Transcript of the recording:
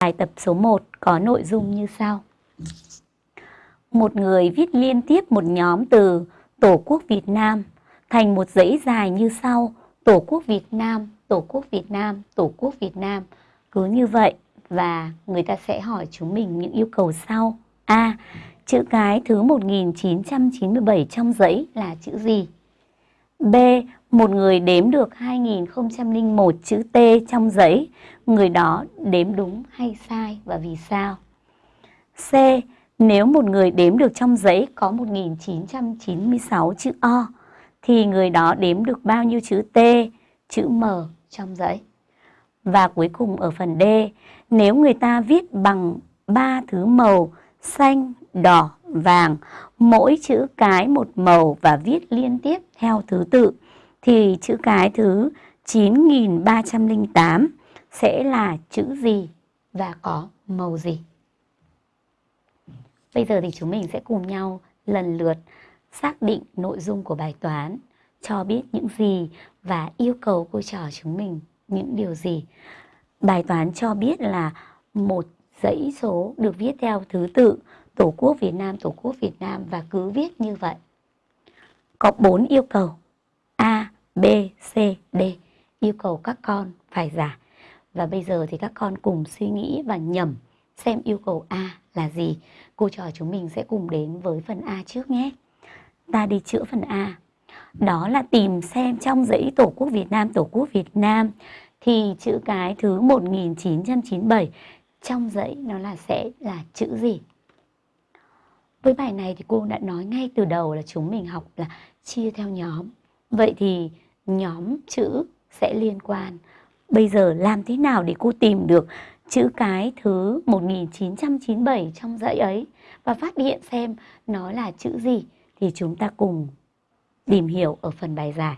Bài tập số 1 có nội dung như sau. Một người viết liên tiếp một nhóm từ Tổ quốc Việt Nam thành một dãy dài như sau. Tổ quốc Việt Nam, Tổ quốc Việt Nam, Tổ quốc Việt Nam. Cứ như vậy và người ta sẽ hỏi chúng mình những yêu cầu sau. A. Chữ cái thứ 1997 trong dãy là chữ gì? B. Một người đếm được 2001 chữ T trong giấy, người đó đếm đúng hay sai và vì sao? C. Nếu một người đếm được trong giấy có 1996 chữ O, thì người đó đếm được bao nhiêu chữ T, chữ M trong giấy? Và cuối cùng ở phần D, nếu người ta viết bằng ba thứ màu xanh, đỏ, vàng, mỗi chữ cái một màu và viết liên tiếp theo thứ tự, thì chữ cái thứ 9308 sẽ là chữ gì và có màu gì? Bây giờ thì chúng mình sẽ cùng nhau lần lượt xác định nội dung của bài toán, cho biết những gì và yêu cầu cô trò chúng mình những điều gì. Bài toán cho biết là một dãy số được viết theo thứ tự Tổ quốc Việt Nam, Tổ quốc Việt Nam và cứ viết như vậy. Có bốn yêu cầu A, B, C, D yêu cầu các con phải giải. Và bây giờ thì các con cùng suy nghĩ và nhẩm xem yêu cầu A là gì. Cô trò chúng mình sẽ cùng đến với phần A trước nhé. Ta đi chữa phần A. Đó là tìm xem trong dãy Tổ quốc Việt Nam, Tổ quốc Việt Nam thì chữ cái thứ 1997 trong dãy nó là sẽ là chữ gì? Với bài này thì cô đã nói ngay từ đầu là chúng mình học là chia theo nhóm. Vậy thì nhóm chữ sẽ liên quan. Bây giờ làm thế nào để cô tìm được chữ cái thứ 1997 trong dãy ấy và phát hiện xem nó là chữ gì thì chúng ta cùng tìm hiểu ở phần bài giải.